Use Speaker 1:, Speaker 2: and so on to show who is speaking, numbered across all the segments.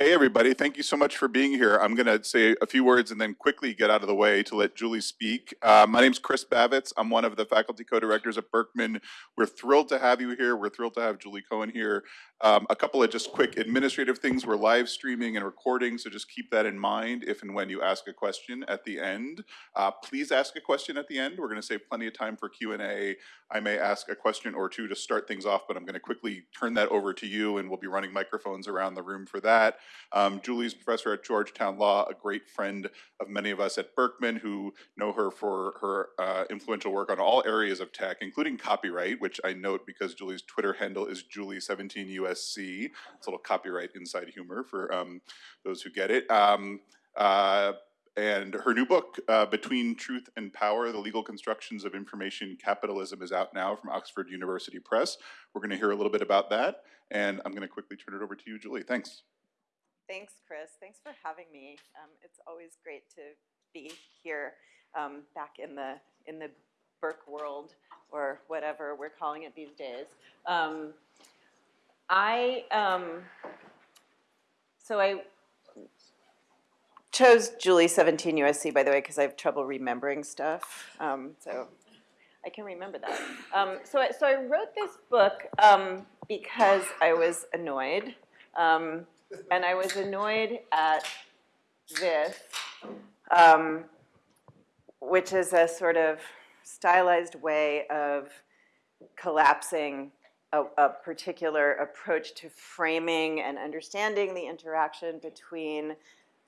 Speaker 1: Hey, everybody. Thank you so much for being here. I'm going to say a few words and then quickly get out of the way to let Julie speak. Uh, my name's Chris Bavitz. I'm one of the faculty co-directors at Berkman. We're thrilled to have you here. We're thrilled to have Julie Cohen here. Um, a couple of just quick administrative things. We're live streaming and recording, so just keep that in mind if and when you ask a question at the end. Uh, please ask a question at the end. We're going to save plenty of time for Q&A. I may ask a question or two to start things off, but I'm going to quickly turn that over to you, and we'll be running microphones around the room for that. Um, Julie's professor at Georgetown Law, a great friend of many of us at Berkman who know her for her uh, influential work on all areas of tech, including copyright, which I note because Julie's Twitter handle is Julie17US USC. It's a little copyright inside humor for um, those who get it. Um, uh, and her new book, uh, Between Truth and Power, The Legal Constructions of Information Capitalism is out now from Oxford University Press. We're gonna hear a little bit about that, and I'm gonna quickly turn it over to you, Julie. Thanks.
Speaker 2: Thanks, Chris. Thanks for having me. Um, it's always great to be here um, back in the, in the Burke world, or whatever we're calling it these days. Um, I, um, so I chose Julie 17 USC, by the way, because I have trouble remembering stuff. Um, so I can remember that. Um, so, I, so I wrote this book um, because I was annoyed. Um, and I was annoyed at this, um, which is a sort of stylized way of collapsing a, a, particular approach to framing and understanding the interaction between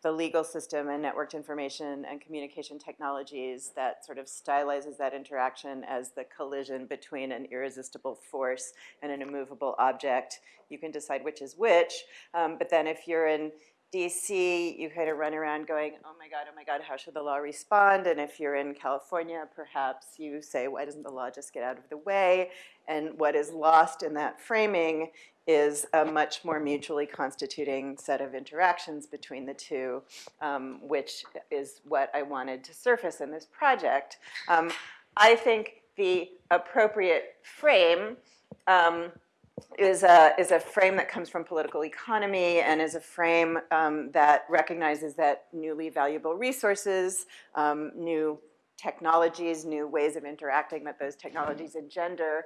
Speaker 2: the legal system and networked information and communication technologies that sort of stylizes that interaction as the collision between an irresistible force and an immovable object. You can decide which is which, um, but then if you're in DC, you kind of run around going, oh my God, oh my God, how should the law respond? And if you're in California, perhaps you say, why doesn't the law just get out of the way? And what is lost in that framing is a much more mutually constituting set of interactions between the two, um, which is what I wanted to surface in this project. Um, I think the appropriate frame um, is a, is a frame that comes from political economy and is a frame um, that recognizes that newly valuable resources, um, new technologies, new ways of interacting that those technologies engender,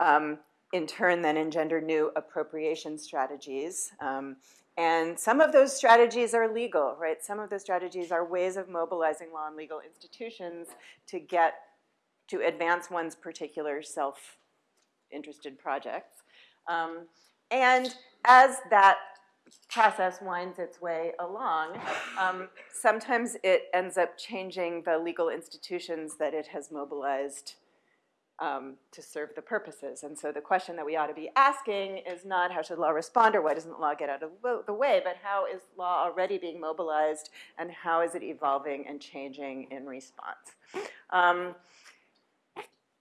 Speaker 2: um, in turn then engender new appropriation strategies. Um, and some of those strategies are legal, right? Some of those strategies are ways of mobilizing law and legal institutions to get, to advance one's particular self-interested projects. Um, and as that process winds its way along, um, sometimes it ends up changing the legal institutions that it has mobilized um, to serve the purposes. And so the question that we ought to be asking is not how should law respond or why doesn't law get out of the way, but how is law already being mobilized and how is it evolving and changing in response. Um,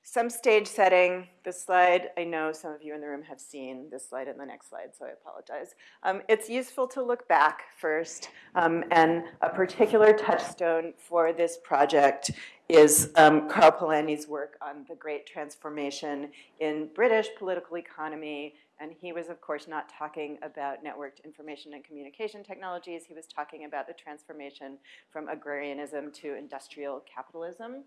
Speaker 2: some stage setting, this slide, I know some of you in the room have seen this slide and the next slide, so I apologize. Um, it's useful to look back first, um, and a particular touchstone for this project is um, Karl Polanyi's work on the Great Transformation in British political economy, and he was, of course, not talking about networked information and communication technologies. He was talking about the transformation from agrarianism to industrial capitalism.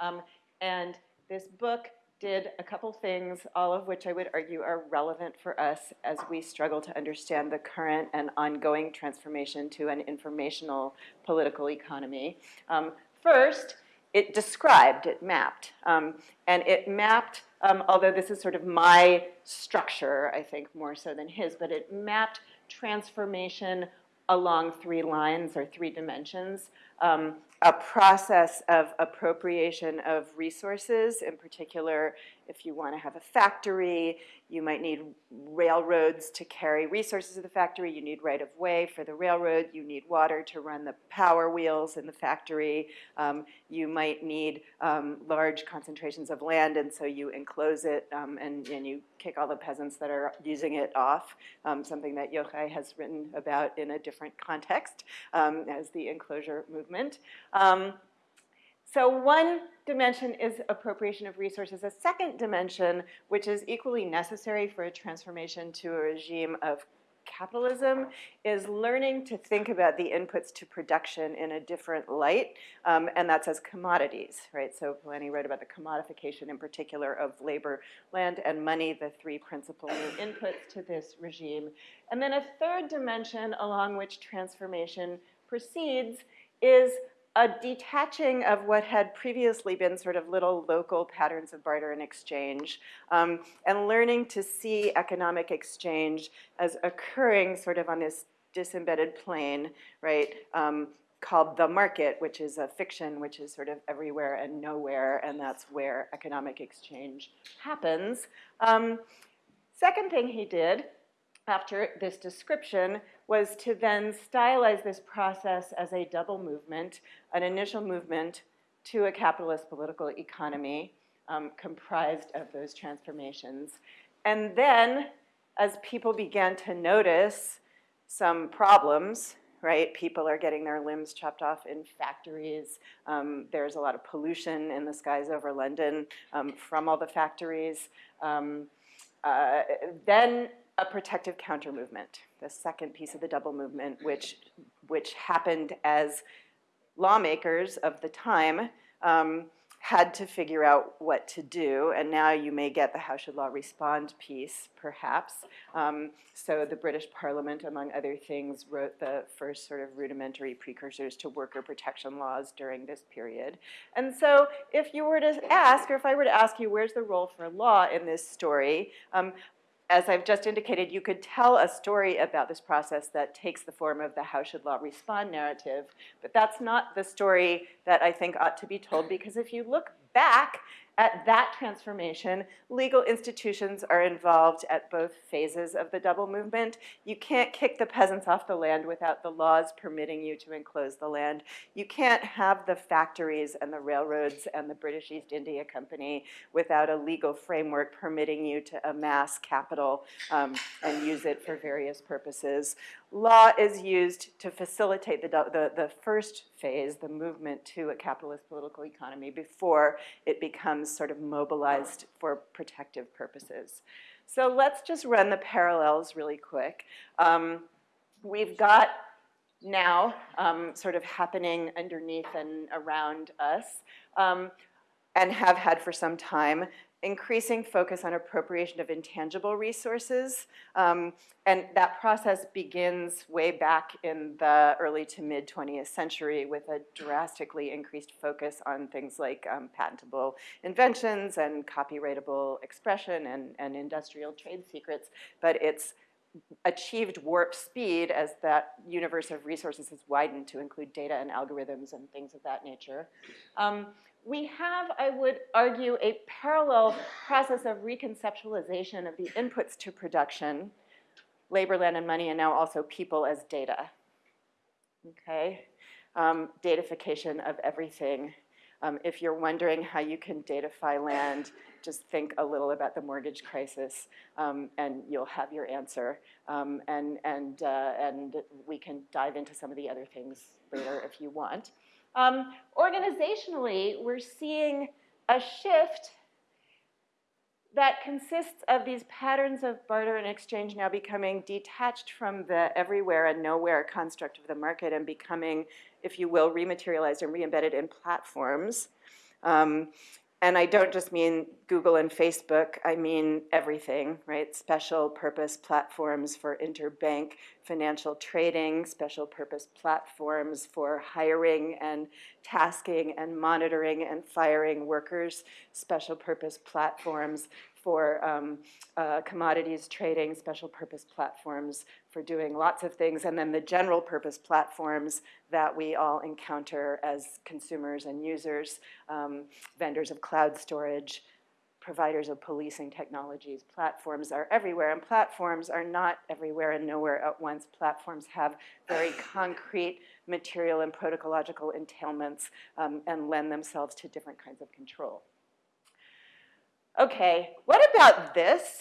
Speaker 2: Um, and this book did a couple things, all of which I would argue are relevant for us as we struggle to understand the current and ongoing transformation to an informational political economy. Um, first, it described, it mapped, um, and it mapped, um, although this is sort of my structure, I think more so than his, but it mapped transformation along three lines or three dimensions. Um, a process of appropriation of resources, in particular, if you want to have a factory, you might need railroads to carry resources to the factory. You need right-of-way for the railroad. You need water to run the power wheels in the factory. Um, you might need um, large concentrations of land, and so you enclose it um, and, and you kick all the peasants that are using it off, um, something that Yochai has written about in a different context um, as the enclosure movement. So one dimension is appropriation of resources. A second dimension, which is equally necessary for a transformation to a regime of capitalism is learning to think about the inputs to production in a different light, um, and that's as commodities, right? So Polanyi wrote about the commodification in particular of labor, land, and money, the three principal new inputs to this regime. And then a third dimension along which transformation proceeds is a detaching of what had previously been sort of little local patterns of barter and exchange, um, and learning to see economic exchange as occurring sort of on this disembedded plane, right, um, called the market, which is a fiction, which is sort of everywhere and nowhere, and that's where economic exchange happens. Um, second thing he did after this description was to then stylize this process as a double movement, an initial movement to a capitalist political economy um, comprised of those transformations. And then, as people began to notice some problems, right? People are getting their limbs chopped off in factories. Um, there's a lot of pollution in the skies over London um, from all the factories. Um, uh, then a protective counter movement, the second piece of the double movement, which, which happened as lawmakers of the time um, had to figure out what to do, and now you may get the how should law respond piece, perhaps. Um, so the British Parliament, among other things, wrote the first sort of rudimentary precursors to worker protection laws during this period. And so if you were to ask, or if I were to ask you, where's the role for law in this story, um, as I've just indicated, you could tell a story about this process that takes the form of the how should law respond narrative, but that's not the story that I think ought to be told because if you look back at that transformation, legal institutions are involved at both phases of the double movement. You can't kick the peasants off the land without the laws permitting you to enclose the land. You can't have the factories and the railroads and the British East India Company without a legal framework permitting you to amass capital um, and use it for various purposes law is used to facilitate the, the, the, first phase, the movement to a capitalist political economy before it becomes sort of mobilized for protective purposes. So let's just run the parallels really quick. Um, we've got now um, sort of happening underneath and around us um, and have had for some time increasing focus on appropriation of intangible resources. Um, and that process begins way back in the early to mid 20th century with a drastically increased focus on things like um, patentable inventions and copyrightable expression and, and industrial trade secrets. But it's achieved warp speed as that universe of resources has widened to include data and algorithms and things of that nature. Um, we have, I would argue, a parallel process of reconceptualization of the inputs to production, labor, land, and money, and now also people as data. Okay? Um, datafication of everything. Um, if you're wondering how you can datafy land, just think a little about the mortgage crisis, um, and you'll have your answer. Um, and, and, uh, and we can dive into some of the other things later if you want. Um, organizationally, we're seeing a shift that consists of these patterns of barter and exchange now becoming detached from the everywhere and nowhere construct of the market and becoming, if you will, rematerialized and re-embedded in platforms. Um, and I don't just mean Google and Facebook, I mean everything, right? Special purpose platforms for interbank financial trading, special purpose platforms for hiring and tasking and monitoring and firing workers, special purpose platforms for um, uh, commodities trading, special purpose platforms for doing lots of things, and then the general purpose platforms that we all encounter as consumers and users, um, vendors of cloud storage, providers of policing technologies. Platforms are everywhere, and platforms are not everywhere and nowhere at once. Platforms have very concrete material and protocological entailments um, and lend themselves to different kinds of control. Okay, what about this?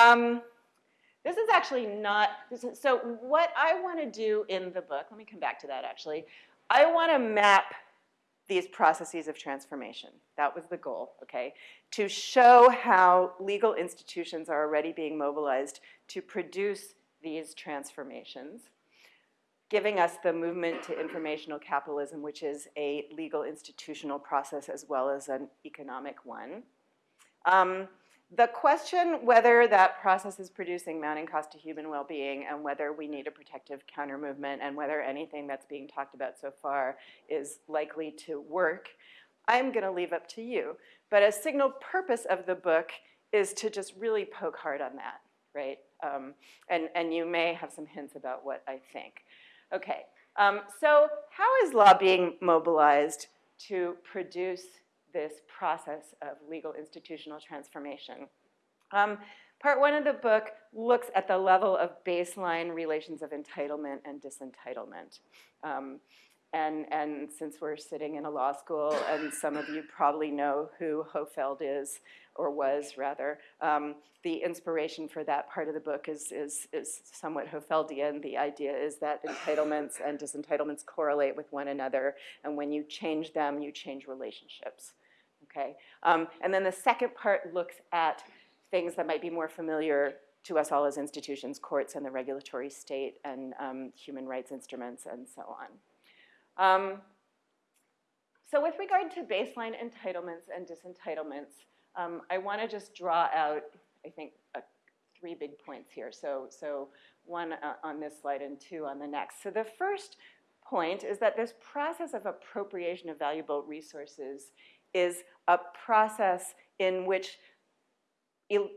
Speaker 2: Um, this is actually not, is, so what I want to do in the book, let me come back to that actually. I want to map these processes of transformation. That was the goal, okay? To show how legal institutions are already being mobilized to produce these transformations, giving us the movement to informational capitalism, which is a legal institutional process as well as an economic one. Um, the question whether that process is producing mounting cost to human well-being and whether we need a protective counter movement and whether anything that's being talked about so far is likely to work, I'm gonna leave up to you. But a signal purpose of the book is to just really poke hard on that, right? Um, and, and you may have some hints about what I think. Okay, um, so how is law being mobilized to produce this process of legal institutional transformation? Um, part one of the book looks at the level of baseline relations of entitlement and disentitlement. Um, and, and since we're sitting in a law school, and some of you probably know who Hohfeld is, or was rather, um, the inspiration for that part of the book is, is, is somewhat Hohfeldian. The idea is that entitlements and disentitlements correlate with one another, and when you change them, you change relationships. Okay? Um, and then the second part looks at things that might be more familiar to us all as institutions, courts and the regulatory state and um, human rights instruments and so on. Um, so with regard to baseline entitlements and disentitlements, um, I want to just draw out, I think, uh, three big points here. So, so one uh, on this slide and two on the next. So the first point is that this process of appropriation of valuable resources is a process in which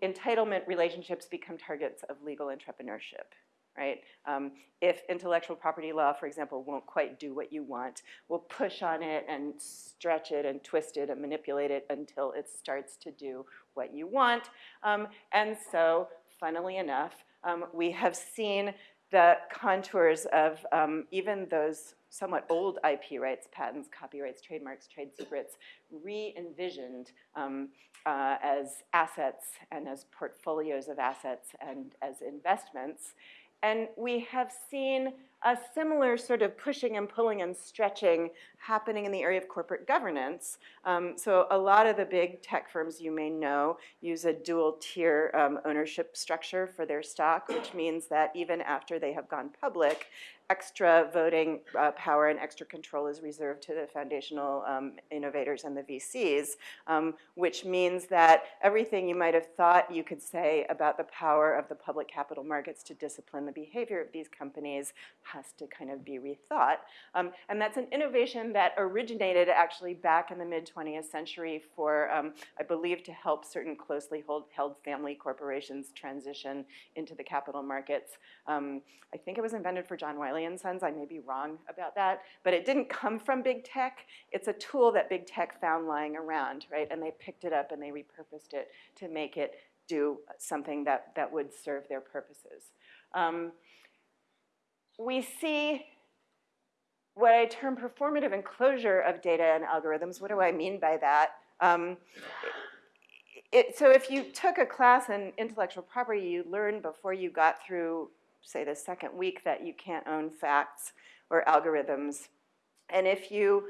Speaker 2: entitlement relationships become targets of legal entrepreneurship right? Um, if intellectual property law, for example, won't quite do what you want, we'll push on it and stretch it and twist it and manipulate it until it starts to do what you want. Um, and so, funnily enough, um, we have seen the contours of um, even those somewhat old IP rights, patents, copyrights, trademarks, trade secrets, re-envisioned um, uh, as assets and as portfolios of assets and as investments. And we have seen a similar sort of pushing and pulling and stretching happening in the area of corporate governance. Um, so a lot of the big tech firms you may know use a dual tier um, ownership structure for their stock, which means that even after they have gone public, extra voting uh, power and extra control is reserved to the foundational um, innovators and the VCs, um, which means that everything you might have thought you could say about the power of the public capital markets to discipline the behavior of these companies has to kind of be rethought. Um, and that's an innovation that originated actually back in the mid 20th century for, um, I believe, to help certain closely hold, held family corporations transition into the capital markets. Um, I think it was invented for John Wiley I may be wrong about that, but it didn't come from big tech. It's a tool that big tech found lying around, right? And they picked it up and they repurposed it to make it do something that, that would serve their purposes. Um, we see what I term performative enclosure of data and algorithms. What do I mean by that? Um, it, so if you took a class in intellectual property, you learned before you got through, say, the second week that you can't own facts or algorithms. And if you,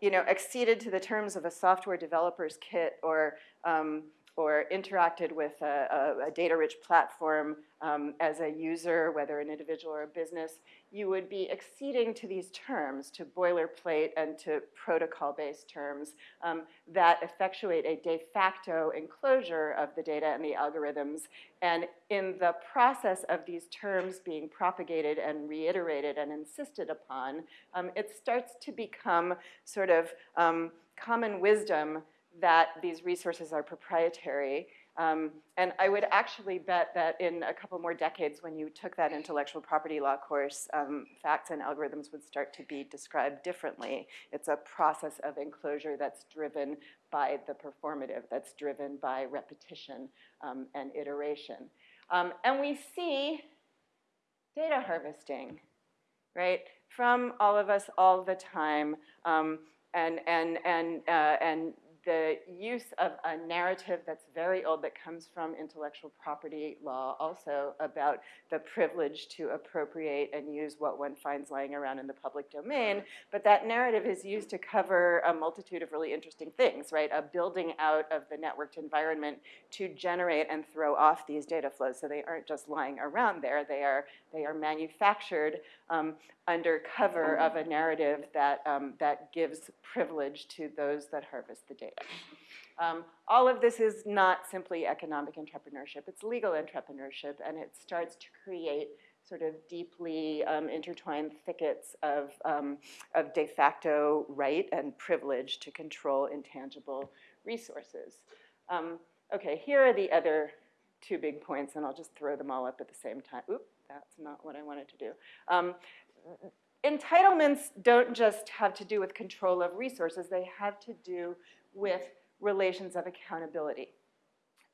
Speaker 2: you know, acceded to the terms of a software developer's kit or um, or interacted with a, a, a data-rich platform um, as a user, whether an individual or a business, you would be acceding to these terms, to boilerplate and to protocol-based terms um, that effectuate a de facto enclosure of the data and the algorithms. And in the process of these terms being propagated and reiterated and insisted upon, um, it starts to become sort of um, common wisdom that these resources are proprietary. Um, and I would actually bet that in a couple more decades, when you took that intellectual property law course, um, facts and algorithms would start to be described differently. It's a process of enclosure that's driven by the performative, that's driven by repetition um, and iteration. Um, and we see data harvesting, right, from all of us all the time. Um, and, and, and, uh, and the use of a narrative that's very old that comes from intellectual property law also about the privilege to appropriate and use what one finds lying around in the public domain. But that narrative is used to cover a multitude of really interesting things, right? A building out of the networked environment to generate and throw off these data flows. So they aren't just lying around there, they are, they are manufactured um, under cover of a narrative that, um, that gives privilege to those that harvest the data. Um, all of this is not simply economic entrepreneurship, it's legal entrepreneurship, and it starts to create sort of deeply um, intertwined thickets of, um, of de facto right and privilege to control intangible resources. Um, okay, here are the other two big points, and I'll just throw them all up at the same time. Oop, that's not what I wanted to do. Um, entitlements don't just have to do with control of resources, they have to do with relations of accountability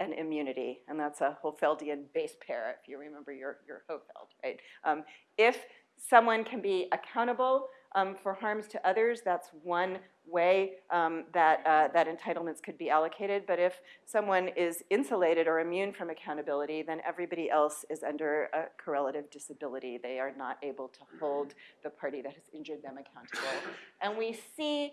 Speaker 2: and immunity, and that's a Hohfeldian base pair, if you remember your, your Hohfeld, right? Um, if someone can be accountable um, for harms to others, that's one way um, that, uh, that entitlements could be allocated. But if someone is insulated or immune from accountability, then everybody else is under a correlative disability. They are not able to hold the party that has injured them accountable. And we see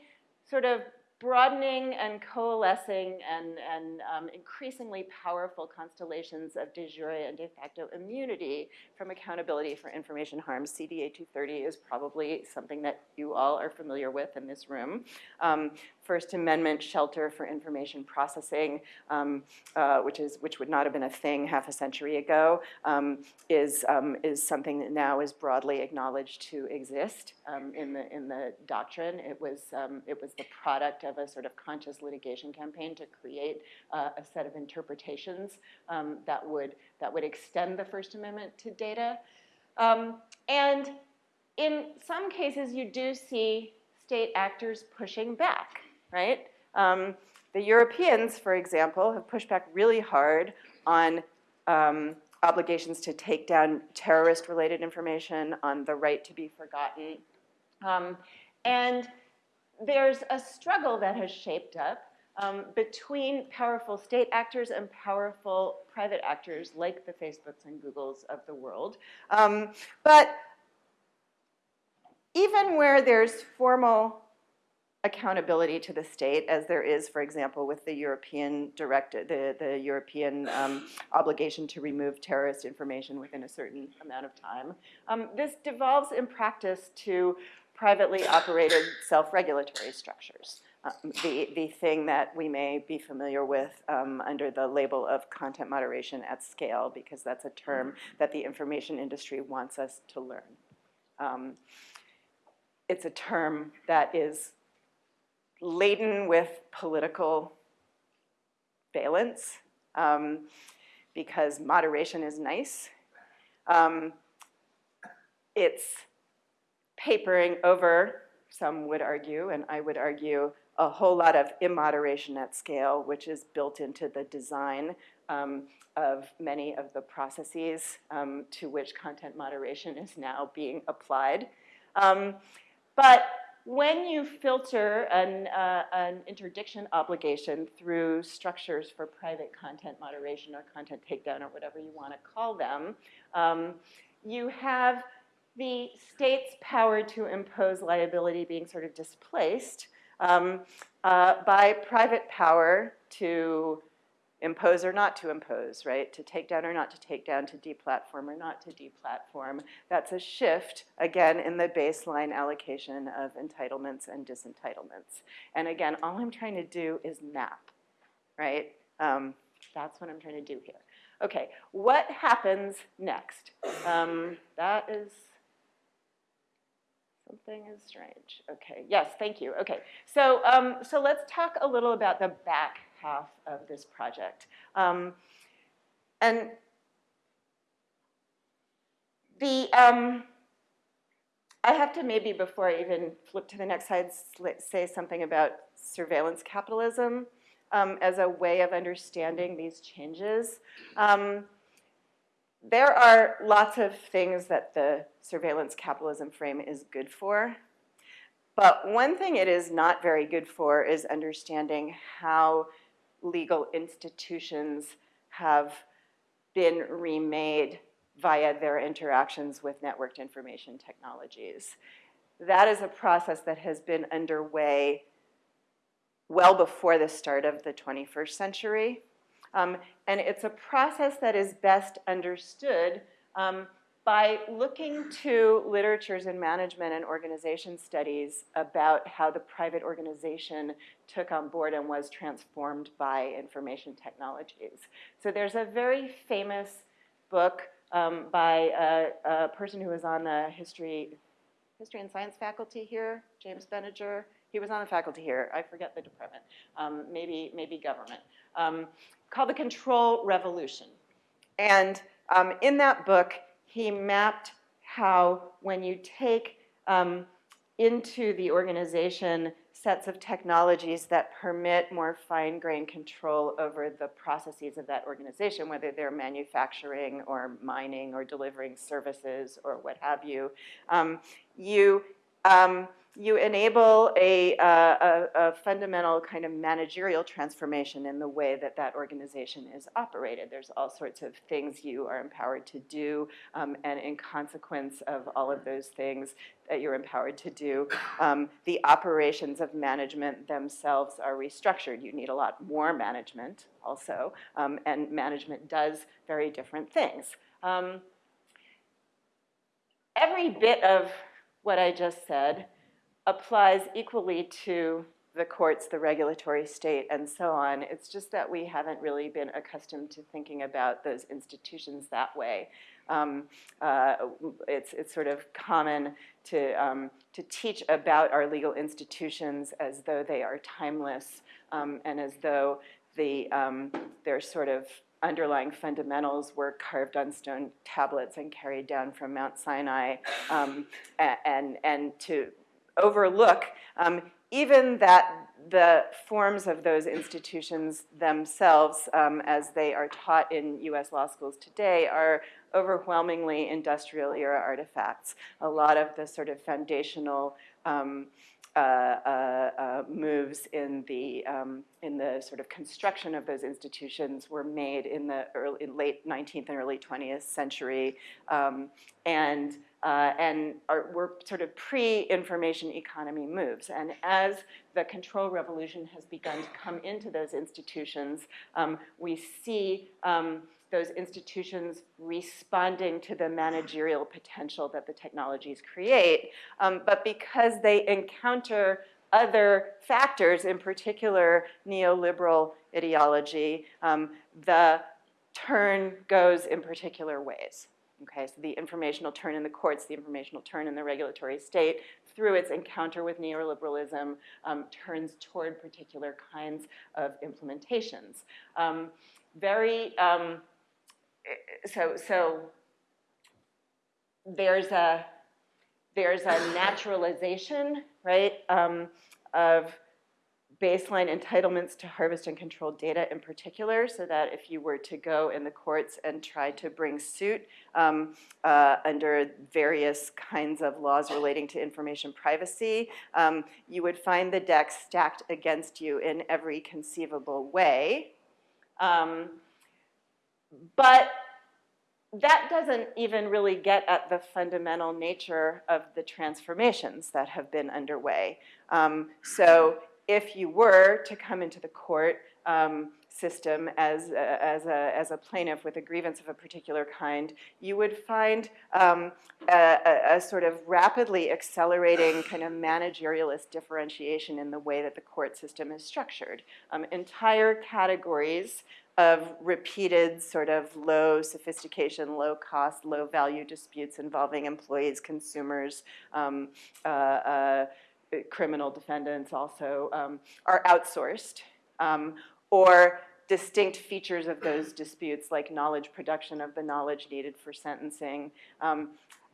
Speaker 2: sort of broadening and coalescing and, and um, increasingly powerful constellations of de jure and de facto immunity from accountability for information harms. CDA 230 is probably something that you all are familiar with in this room. Um, First Amendment shelter for information processing, um, uh, which, is, which would not have been a thing half a century ago, um, is, um, is something that now is broadly acknowledged to exist um, in, the, in the doctrine. It was, um, it was the product of a sort of conscious litigation campaign to create uh, a set of interpretations that, would, that would extend the First Amendment to data. and in some cases, you do see state actors pushing back right? Um, the Europeans, for example, have pushed back really hard on um, obligations to take down terrorist-related information, on the right to be forgotten. Um, and there's a struggle that has shaped up um, between powerful state actors and powerful private actors like the Facebooks and Googles of the world. Um, but even where there's formal accountability to the state, as there is, for example, with the European directive, the, the European um, obligation to remove terrorist information within a certain amount of time. Um, this devolves in practice to privately operated self-regulatory structures. Um, the, the thing that we may be familiar with um, under the label of content moderation at scale, because that's a term that the information industry wants us to learn. Um, it's a term that is laden with political valence um, because moderation is nice. Um, it's papering over, some would argue, and I would argue, a whole lot of immoderation at scale, which is built into the design um, of many of the processes um, to which content moderation is now being applied. Um, but when you filter an, uh, an interdiction obligation through structures for private content moderation or content takedown or whatever you want to call them, um, you have the state's power to impose liability being sort of displaced um, uh, by private power to impose or not to impose, right? To take down or not to take down, to deplatform or not to deplatform. That's a shift, again, in the baseline allocation of entitlements and disentitlements. And again, all I'm trying to do is map, right? Um, that's what I'm trying to do here. Okay, what happens next? Um, that is, something is strange. Okay, yes, thank you. Okay, so, um, so let's talk a little about the back half of this project. Um, and the, um, I have to maybe before I even flip to the next slide say something about surveillance capitalism um, as a way of understanding these changes. Um, there are lots of things that the surveillance capitalism frame is good for, But one thing it is not very good for is understanding how legal institutions have been remade via their interactions with networked information technologies. That is a process that has been underway well before the start of the 21st century. Um, and it's a process that is best understood um, by looking to literatures in management and organization studies about how the private organization took on board and was transformed by information technologies. So there's a very famous book um, by a, a, person who was on the history, history and science faculty here, James Beniger. He was on the faculty here. I forget the department. Um, maybe, maybe government. Um, called The Control Revolution. And um, in that book, he mapped how when you take um, into the organization sets of technologies that permit more fine-grained control over the processes of that organization, whether they're manufacturing or mining or delivering services or what have you, um, you um, you enable a, uh, a, a, fundamental kind of managerial transformation in the way that that organization is operated. There's all sorts of things you are empowered to do, um, and in consequence of all of those things that you're empowered to do, um, the operations of management themselves are restructured. You need a lot more management also, um, and management does very different things. Um, every bit of what I just said applies equally to the courts, the regulatory state, and so on. It's just that we haven't really been accustomed to thinking about those institutions that way. Um, uh, it's, it's sort of common to, um, to teach about our legal institutions as though they are timeless um, and as though the, um, they're sort of underlying fundamentals were carved on stone tablets and carried down from Mount Sinai, um, and, and to overlook um, even that the forms of those institutions themselves, um, as they are taught in US law schools today, are overwhelmingly industrial era artifacts. A lot of the sort of foundational um, uh, uh, uh, moves in the um, in the sort of construction of those institutions were made in the early, late 19th and early 20th century, um, and uh, and are, were sort of pre-information economy moves. And as the control revolution has begun to come into those institutions, um, we see um, those institutions responding to the managerial potential that the technologies create. Um, but because they encounter other factors, in particular neoliberal ideology, um, the turn goes in particular ways. Okay, so the informational turn in the courts, the informational turn in the regulatory state, through its encounter with neoliberalism, um, turns toward particular kinds of implementations. Um, very um, so, so there's a, there's a naturalization, right, um, of baseline entitlements to harvest and control data in particular, so that if you were to go in the courts and try to bring suit um, uh, under various kinds of laws relating to information privacy, um, you would find the deck stacked against you in every conceivable way. Um, but that doesn't even really get at the fundamental nature of the transformations that have been underway. Um, so if you were to come into the court um, system as a, as, a, as a plaintiff with a grievance of a particular kind, you would find um, a, a, sort of rapidly accelerating kind of managerialist differentiation in the way that the court system is structured. Um, entire categories of repeated sort of low sophistication, low cost, low value disputes involving employees, consumers, um, uh, uh, criminal defendants also um, are outsourced um, or distinct features of those disputes like knowledge production of the knowledge needed for sentencing um,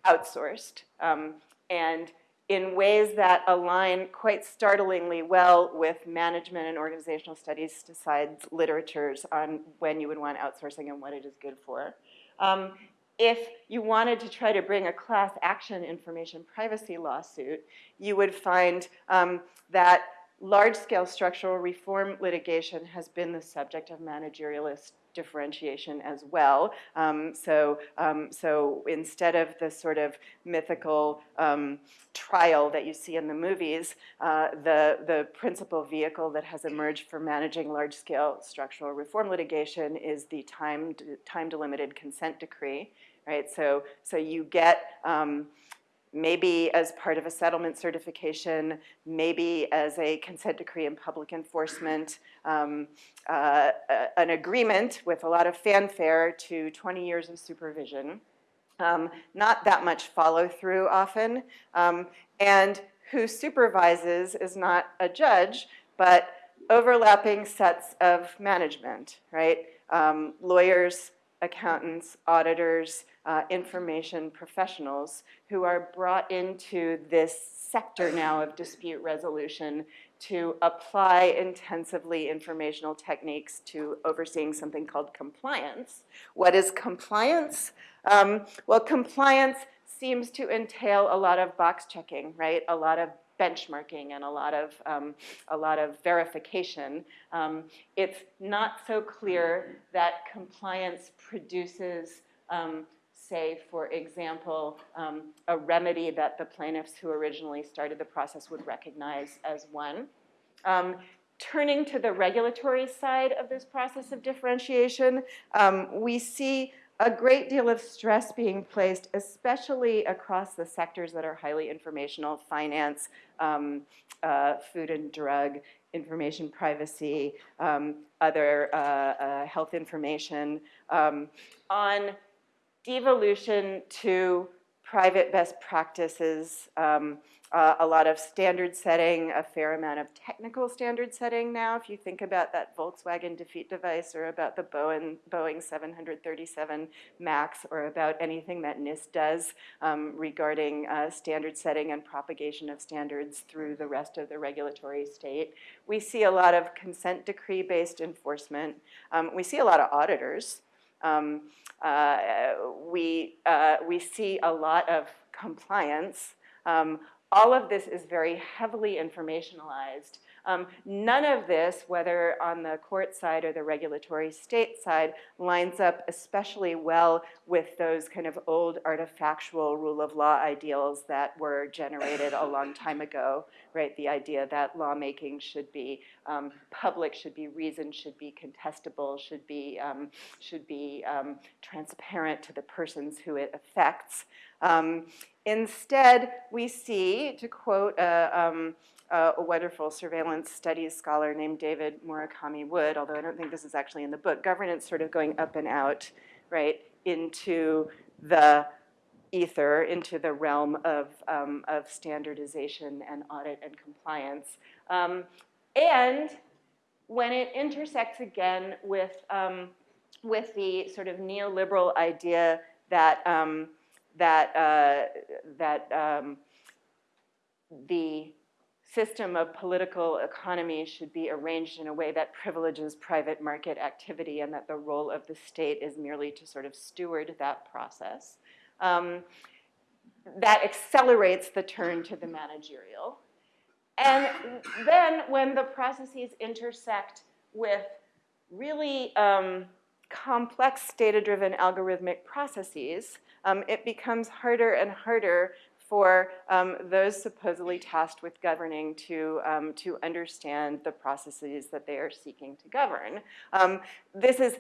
Speaker 2: outsourced. Um, and in ways that align quite startlingly well with management and organizational studies decides literatures on when you would want outsourcing and what it is good for. Um, if you wanted to try to bring a class action information privacy lawsuit, you would find um, that large-scale structural reform litigation has been the subject of managerialist differentiation as well. Um, so, um, so instead of the sort of mythical um, trial that you see in the movies, uh, the, the principal vehicle that has emerged for managing large-scale structural reform litigation is the time, time consent decree, right? So, so you get um, maybe as part of a settlement certification, maybe as a consent decree in public enforcement, um, uh, an agreement with a lot of fanfare to 20 years of supervision. Um, not that much follow through often. Um, and who supervises is not a judge, but overlapping sets of management, right? Um, lawyers, accountants, auditors, uh, information professionals who are brought into this sector now of dispute resolution to apply intensively informational techniques to overseeing something called compliance. What is compliance? Um, well, compliance seems to entail a lot of box checking, right? A lot of benchmarking and a lot of, um, a lot of verification. Um, it's not so clear that compliance produces um, say, for example, um, a remedy that the plaintiffs who originally started the process would recognize as one. Um, turning to the regulatory side of this process of differentiation, um, we see a great deal of stress being placed, especially across the sectors that are highly informational, finance, um, uh, food and drug, information privacy, um, other uh, uh, health information, um, on devolution to private best practices, um, uh, a lot of standard setting, a fair amount of technical standard setting now. If you think about that Volkswagen defeat device or about the Boeing, Boeing 737 MAX or about anything that NIST does um, regarding uh, standard setting and propagation of standards through the rest of the regulatory state. We see a lot of consent decree based enforcement. Um, we see a lot of auditors. Um, uh, we, uh, we see a lot of compliance. Um, all of this is very heavily informationalized. Um, none of this, whether on the court side or the regulatory state side, lines up especially well with those kind of old artifactual rule of law ideals that were generated a long time ago, right? The idea that lawmaking should be um, public, should be reasoned, should be contestable, should be, um, should be um, transparent to the persons who it affects. Um, instead, we see, to quote a, um, a wonderful surveillance studies scholar named David Murakami Wood, although I don't think this is actually in the book, governance sort of going up and out, right, into the ether, into the realm of, um, of standardization and audit and compliance. Um, and when it intersects again with, um, with the sort of neoliberal idea that, um, that, uh, that um, the system of political economy should be arranged in a way that privileges private market activity and that the role of the state is merely to sort of steward that process. Um, that accelerates the turn to the managerial. And then when the processes intersect with really um, complex data-driven algorithmic processes, um, it becomes harder and harder for um, those supposedly tasked with governing to, um, to understand the processes that they are seeking to govern. Um, this is,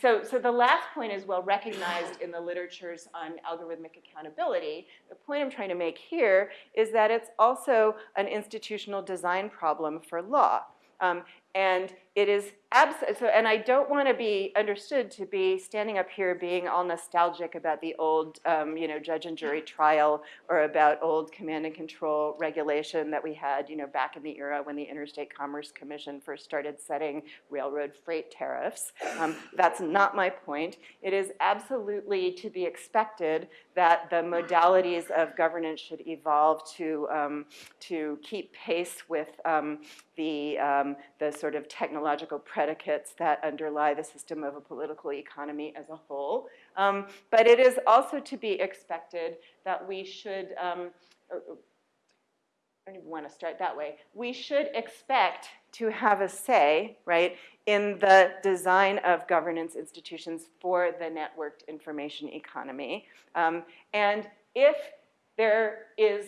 Speaker 2: so, so the last point is well recognized in the literatures on algorithmic accountability. The point I'm trying to make here is that it's also an institutional design problem for law. Um, and it is abs- so, and I don't want to be understood to be standing up here being all nostalgic about the old, um, you know, judge and jury trial or about old command and control regulation that we had, you know, back in the era when the Interstate Commerce Commission first started setting railroad freight tariffs. Um, that's not my point. It is absolutely to be expected that the modalities of governance should evolve to um, to keep pace with um, the um, the sort of technological predicates that underlie the system of a political economy as a whole. Um, but it is also to be expected that we should, um, I don't even want to start that way, we should expect to have a say, right, in the design of governance institutions for the networked information economy. Um, and if there is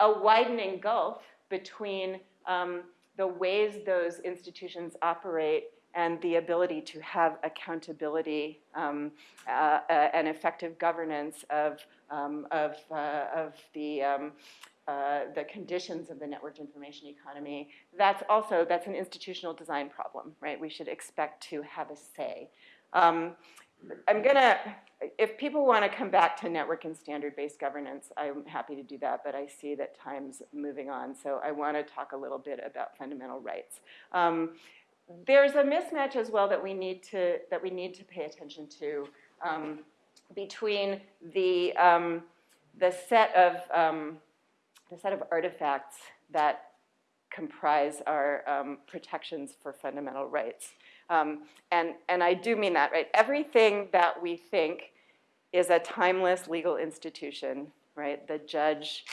Speaker 2: a widening gulf between um, the ways those institutions operate and the ability to have accountability um, uh, uh, and effective governance of, um, of, uh, of the, um, uh, the conditions of the networked information economy, that's also, that's an institutional design problem, right? We should expect to have a say. I'm gonna, if people want to come back to network and standard-based governance, I'm happy to do that, but I see that time's moving on, so I want to talk a little bit about fundamental rights. Um, there's a mismatch as well that we need to that we need to pay attention to um, between the um, the set of um, the set of artifacts that comprise our um, protections for fundamental rights. Um, and, and I do mean that, right? Everything that we think is a timeless legal institution, right? The judge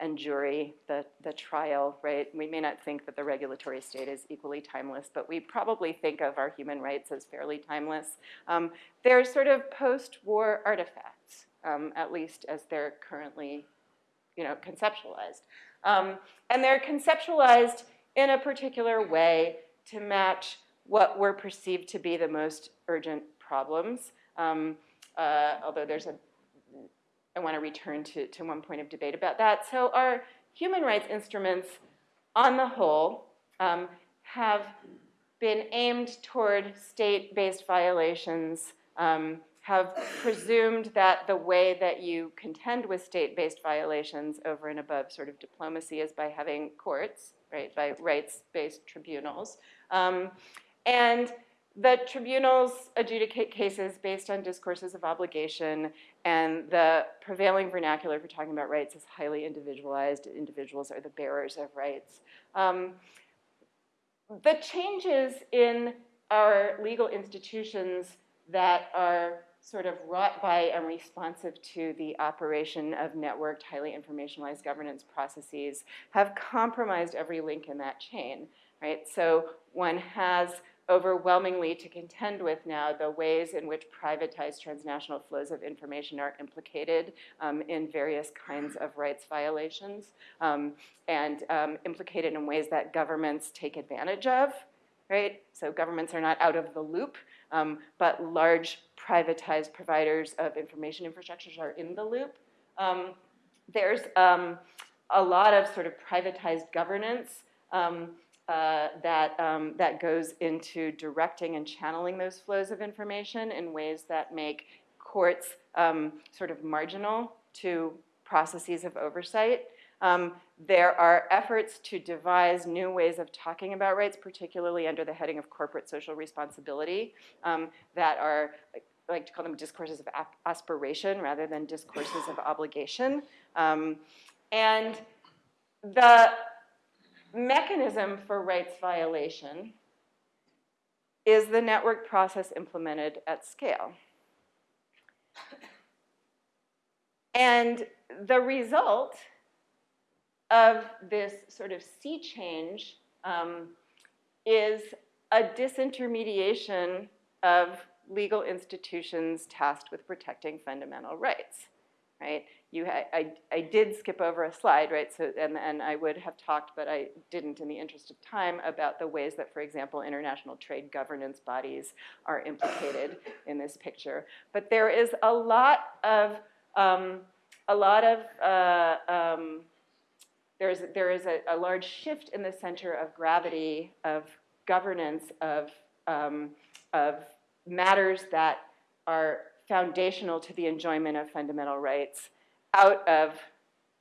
Speaker 2: and jury, the, the trial, right? We may not think that the regulatory state is equally timeless, but we probably think of our human rights as fairly timeless. Um, they're sort of post-war artifacts, um, at least as they're currently, you know, conceptualized. Um, and they're conceptualized in a particular way to match what were perceived to be the most urgent problems. Um, uh, although there's a, I want to return to, to one point of debate about that. So our human rights instruments, on the whole, um, have been aimed toward state-based violations, um, have presumed that the way that you contend with state-based violations over and above sort of diplomacy is by having courts, right, by rights-based tribunals. Um, and the tribunals adjudicate cases based on discourses of obligation, and the prevailing vernacular for talking about rights is highly individualized. Individuals are the bearers of rights. Um, the changes in our legal institutions that are sort of wrought by and responsive to the operation of networked, highly informationalized governance processes have compromised every link in that chain, right? So one has overwhelmingly to contend with now the ways in which privatized transnational flows of information are implicated um, in various kinds of rights violations um, and um, implicated in ways that governments take advantage of, right? So governments are not out of the loop, um, but large privatized providers of information infrastructures are in the loop. Um, there's um, a lot of sort of privatized governance uh, that, um, that goes into directing and channeling those flows of information in ways that make courts um, sort of marginal to processes of oversight. Um, there are efforts to devise new ways of talking about rights, particularly under the heading of corporate social responsibility, um, that are, I like to call them discourses of aspiration rather than discourses of obligation. Um, and the mechanism for rights violation is the network process implemented at scale. And the result of this sort of sea change um, is a disintermediation of legal institutions tasked with protecting fundamental rights, right? You I, I did skip over a slide, right? So, and, and I would have talked, but I didn't in the interest of time, about the ways that, for example, international trade governance bodies are implicated in this picture. But there is a lot of, um, a lot of, uh, um, there's, there is a, a, large shift in the center of gravity of governance of, um, of matters that are foundational to the enjoyment of fundamental rights out of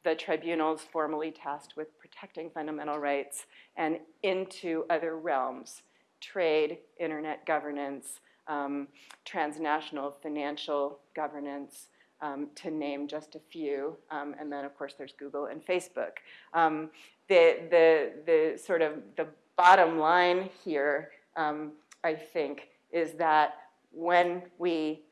Speaker 2: the tribunals formally tasked with protecting fundamental rights and into other realms, trade, internet governance, um, transnational financial governance, um, to name just a few. Um, and then, of course, there's Google and Facebook. Um, the, the, the sort of the bottom line here, um, I think, is that when we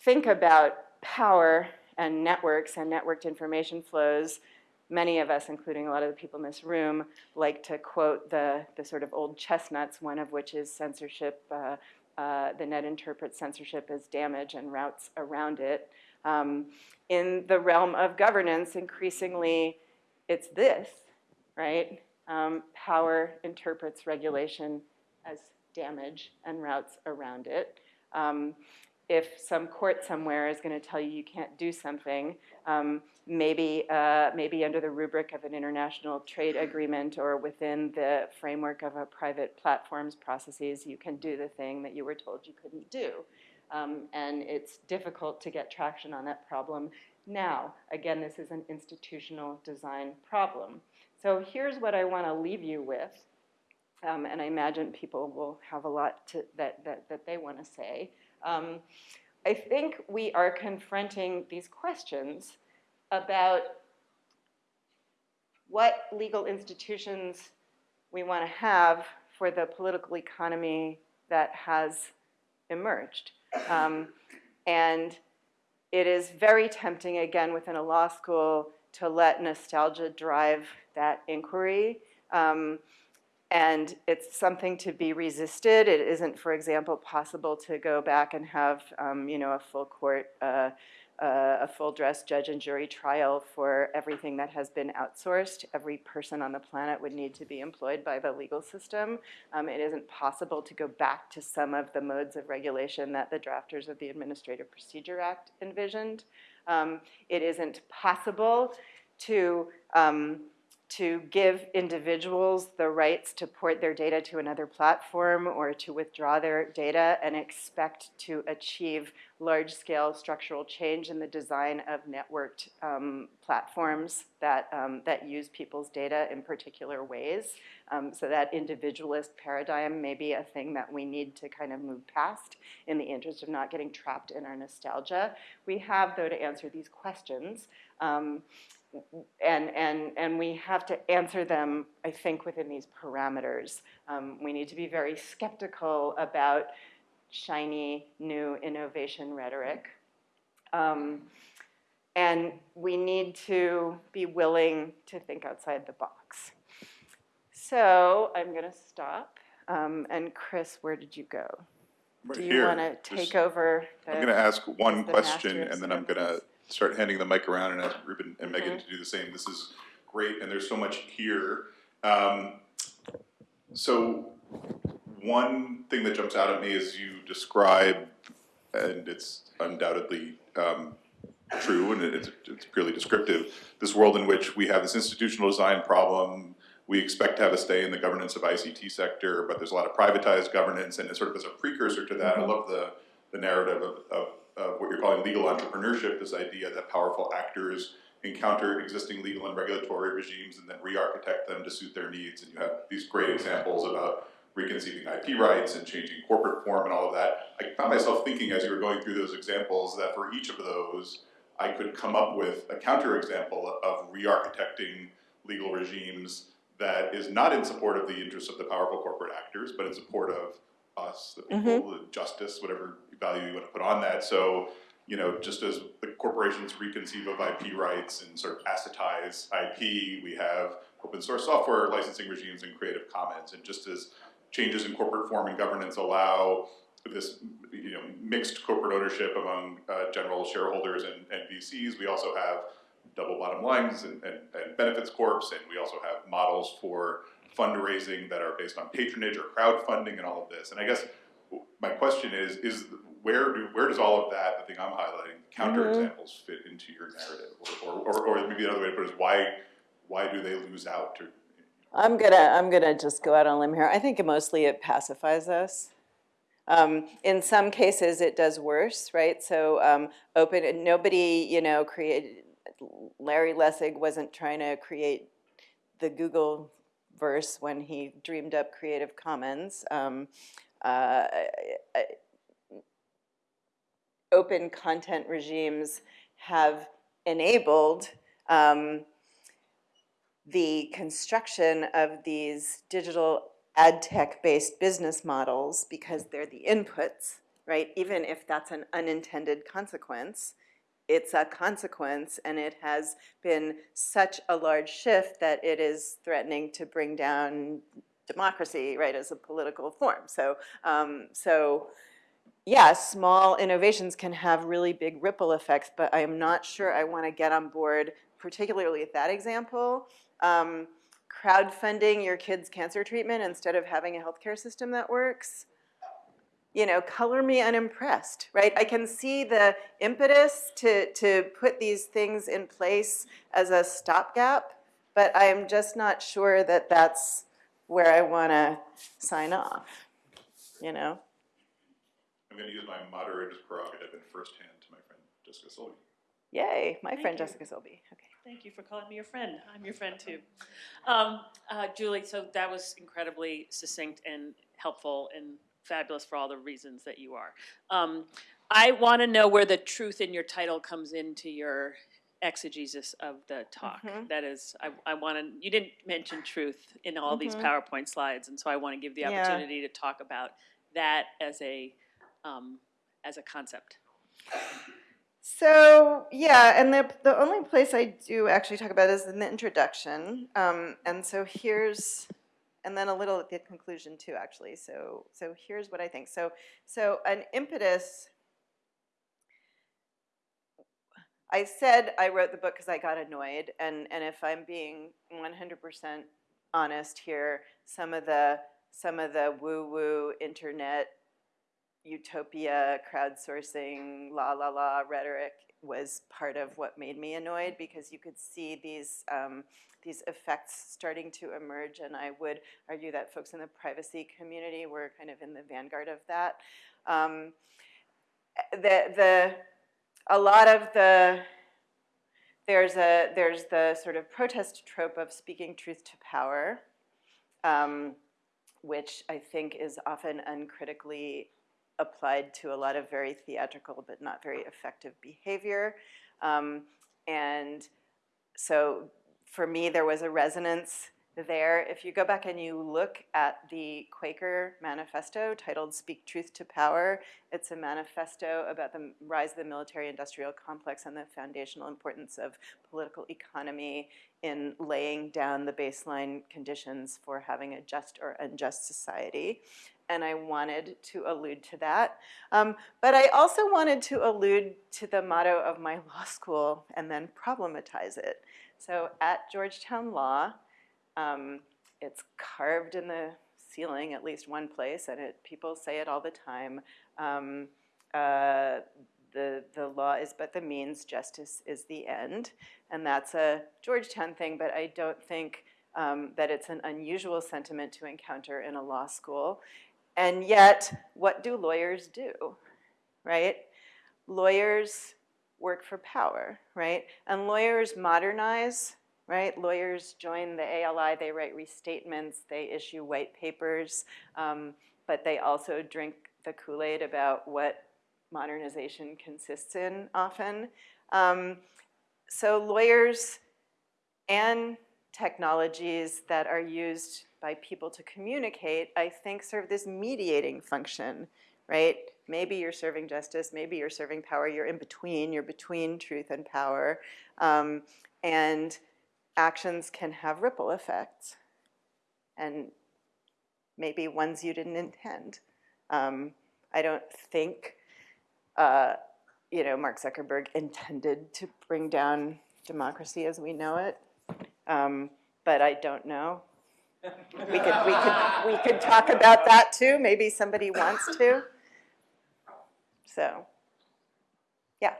Speaker 2: think about power and networks and networked information flows, many of us, including a lot of the people in this room, like to quote the, the sort of old chestnuts, one of which is censorship, uh, uh, the net interprets censorship as damage and routes around it. Um, in the realm of governance, increasingly, it's this, right? Um, power interprets regulation as damage and routes around it. Um, if some court somewhere is going to tell you you can't do something, um, maybe, uh, maybe under the rubric of an international trade agreement or within the framework of a private platform's processes, you can do the thing that you were told you couldn't do. Um, and it's difficult to get traction on that problem now. Again, this is an institutional design problem. So here's what I want to leave you with. Um, and I imagine people will have a lot to, that, that, that they want to say. Um, I think we are confronting these questions about what legal institutions we want to have for the political economy that has emerged. Um, and it is very tempting, again, within a law school, to let nostalgia drive that inquiry. Um, and it's something to be resisted. It isn't, for example, possible to go back and have, um, you know, a full court, uh, uh, a full dress judge and jury trial for everything that has been outsourced. Every person on the planet would need to be employed by the legal system. Um, it isn't possible to go back to some of the modes of regulation that the drafters of the Administrative Procedure Act envisioned. Um, it isn't possible to um, to give individuals the rights to port their data to another platform or to withdraw their data and expect to achieve large-scale structural change in the design of networked um, platforms that, um, that use people's data in particular ways. Um, so that individualist paradigm may be a thing that we need to kind of move past in the interest of not getting trapped in our nostalgia. We have, though, to answer these questions. Um, and, and, and we have to answer them, I think, within these parameters. Um, we need to be very skeptical about shiny, new innovation rhetoric. Um, and we need to be willing to think outside the box. So I'm going to stop. Um, and Chris, where did you go?
Speaker 1: Right
Speaker 2: Do you want to take over?
Speaker 1: I'm going to ask one question, and then I'm going to? Start handing the mic around and ask Ruben and Megan
Speaker 2: Mm-hmm.
Speaker 1: to do the same. This is great, and there's so much here. Um, so, one thing that jumps out at me is you describe, and it's undoubtedly um, true, and it's, it's purely descriptive, this world in which we have this institutional design problem. We expect to have a stay in the governance of ICT sector, but there's a lot of privatized governance, and it's sort of as a precursor to that, I love the, the narrative of, of, of what you're calling legal entrepreneurship, this idea that powerful actors encounter existing legal and regulatory regimes and then re-architect them to suit their needs. And you have these great examples about reconceiving IP rights and changing corporate form and all of that. I found myself thinking as you were going through those examples that for each of those, I could come up with a counterexample of re-architecting legal regimes that is not in support of the interests of the powerful corporate actors, but in support of us, the people, mm-hmm. the justice, whatever value you want to put on that. So, you know, just as the corporations reconceive of IP rights and sort of assetize IP, we have open source software licensing regimes and Creative Commons. And just as changes in corporate form and governance allow this, you know, mixed corporate ownership among uh, general shareholders and, and VCs, we also have double bottom lines and, and, and benefits corps, and we also have models for fundraising that are based on patronage or crowdfunding and all of this. And I guess my question is, is where do where does all of that, the thing I'm highlighting, counterexamples fit into your narrative, or, or, or, or maybe another way to put it is why why do they lose out? To,
Speaker 2: I'm gonna, I'm gonna just go out on a limb here. I think mostly it pacifies us. Um, in some cases, it does worse, right? So um, open, nobody, you know, created, Larry Lessig wasn't trying to create the Google verse when he dreamed up Creative Commons. Um, uh, open content regimes have enabled um, the construction of these digital ad tech-based business models because they're the inputs, right? Even if that's an unintended consequence, it's a consequence and it has been such a large shift that it is threatening to bring down democracy, right, as a political form. So, um, so yeah, small innovations can have really big ripple effects, but I am not sure I want to get on board, particularly with that example. Um, crowdfunding your kid's cancer treatment instead of having a healthcare system that works. You know, color me unimpressed, right? I can see the impetus to, to put these things in place as a stopgap, but I'm just not sure that that's where I want to sign off, you know?
Speaker 1: I'm gonna use my moderator's prerogative in firsthand to my friend Jessica Silva.
Speaker 2: Yay, my
Speaker 3: Thank
Speaker 2: friend
Speaker 3: you.
Speaker 2: Jessica Silbey, okay.
Speaker 3: Thank you for calling me your friend. I'm your friend too. Um, uh, Julie, so that was incredibly succinct and helpful and fabulous for all the reasons that you are. Um, I want to know where the truth in your title comes into your exegesis of the talk.
Speaker 2: Mhm.
Speaker 3: That is, I, I want to, you didn't mention truth in all these
Speaker 2: Mhm.
Speaker 3: PowerPoint slides, and so I want to give the
Speaker 2: Yeah.
Speaker 3: opportunity to talk about that as a, um, as a concept.
Speaker 2: So yeah, and the the only place I do actually talk about is in the introduction. Um, and so here's, and then a little at the conclusion too, actually. So so here's what I think. So so an impetus. I said I wrote the book because I got annoyed, and and if I'm being 100% honest here, some of the some of the woo woo internet utopia, crowdsourcing, la la la rhetoric was part of what made me annoyed because you could see these um, these effects starting to emerge, and I would argue that folks in the privacy community were kind of in the vanguard of that. Um, the the a lot of the there's a there's the sort of protest trope of speaking truth to power. Um, which I think is often uncritically applied to a lot of very theatrical but not very effective behavior. Um, and so for me, there was a resonance there. If you go back and you look at the Quaker manifesto titled Speak Truth to Power, it's a manifesto about the rise of the military industrial complex and the foundational importance of political economy in laying down the baseline conditions for having a just or unjust society and I wanted to allude to that. Um, but I also wanted to allude to the motto of my law school and then problematize it. So at Georgetown Law, um, it's carved in the ceiling at least one place, and it, people say it all the time. Um, uh, the, the law is but the means, justice is the end. And that's a Georgetown thing, but I don't think um, that it's an unusual sentiment to encounter in a law school. And yet, what do lawyers do, right? Lawyers work for power, right? And lawyers modernize, right? Lawyers join the ALI, they write restatements, they issue white papers, um, but they also drink the Kool-Aid about what modernization consists in often. Um, so lawyers and technologies that are used by people to communicate, I think serve this mediating function, right? Maybe you're serving justice, maybe you're serving power, you're in between, you're between truth and power. Um, and actions can have ripple effects. And maybe ones you didn't intend. Um, I don't think, uh, you know, Mark Zuckerberg intended to bring down democracy as we know it. Um, but I don't know. We could, we could, we could talk about that too. Maybe somebody wants to. So, yeah.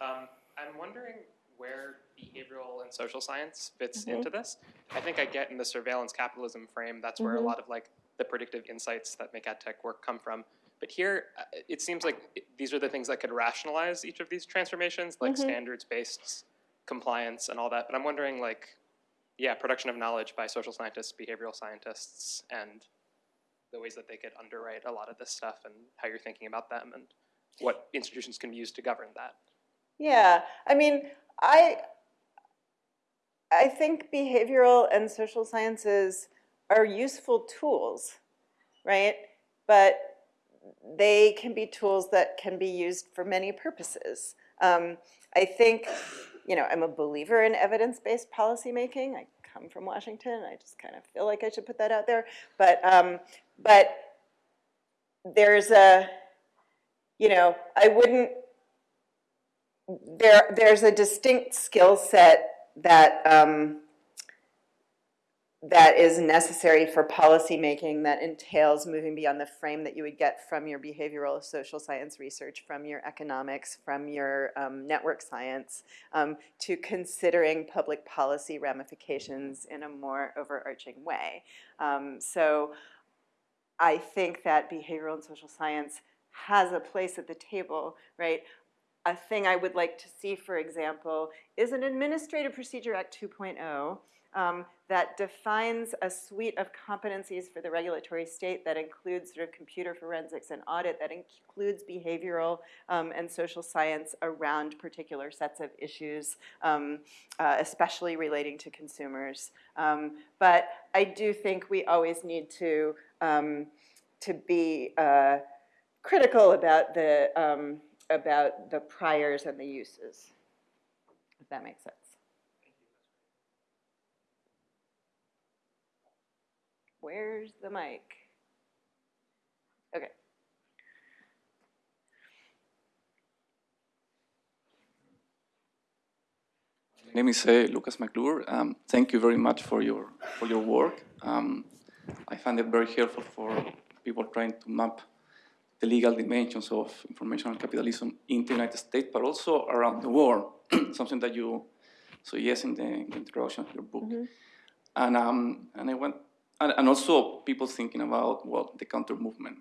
Speaker 4: Um, I'm wondering where behavioral and social science fits
Speaker 2: Mhm.
Speaker 4: into this. I think I get in the surveillance capitalism frame, that's where
Speaker 2: Mhm.
Speaker 4: a lot of like the predictive insights that make ad tech work come from. But here, uh, it seems like these are the things that could rationalize each of these transformations, like
Speaker 2: Mhm.
Speaker 4: standards-based compliance and all that. But I'm wondering, like, yeah, production of knowledge by social scientists, behavioral scientists, and the ways that they could underwrite a lot of this stuff and how you're thinking about them and what institutions can be used to govern that.
Speaker 2: Yeah, I mean, I I think behavioral and social sciences are useful tools, right? But they can be tools that can be used for many purposes. Um, I think, you know, I'm a believer in evidence-based policymaking. I come from Washington. I just kind of feel like I should put that out there. But, um, but there's a, you know, I wouldn't, there, there's a distinct skill set that, um, that is necessary for policymaking that entails moving beyond the frame that you would get from your behavioral social science research, from your economics, from your um, network science, um, to considering public policy ramifications in a more overarching way. Um, so I think that behavioral and social science has a place at the table, right? A thing I would like to see, for example, is an Administrative Procedure Act 2.0 um, that defines a suite of competencies for the regulatory state that includes sort of computer forensics and audit, that includes behavioral um, and social science around particular sets of issues, um, uh, especially relating to consumers. Um, but I do think we always need to, um, to be uh, critical about the, um, about the priors and the uses, if that makes sense. Where's the mic? Okay.
Speaker 5: My name is uh, Lucas MacClure. Um, thank you very much for your for your work. Um, I find it very helpful for people trying to map the legal dimensions of informational capitalism in the United States, but also around the world. Something that you suggest in the, in the introduction of your book. And um, and I went and, and also people thinking about well the counter movement.